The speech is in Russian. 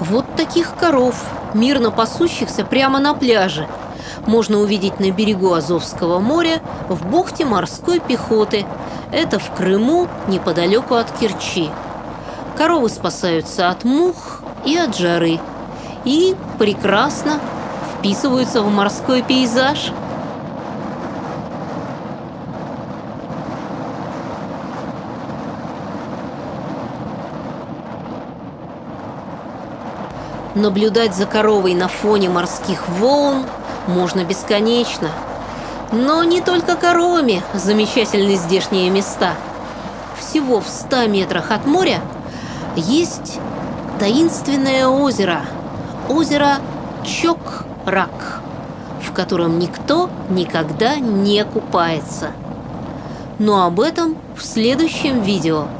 Вот таких коров, мирно пасущихся прямо на пляже, можно увидеть на берегу Азовского моря в бухте морской пехоты. Это в Крыму, неподалеку от Керчи. Коровы спасаются от мух и от жары. И прекрасно вписываются в морской пейзаж. Наблюдать за коровой на фоне морских волн можно бесконечно. Но не только коровами замечательны здешние места. Всего в 100 метрах от моря есть таинственное озеро. Озеро Чок-Рак, в котором никто никогда не купается. Но об этом в следующем видео –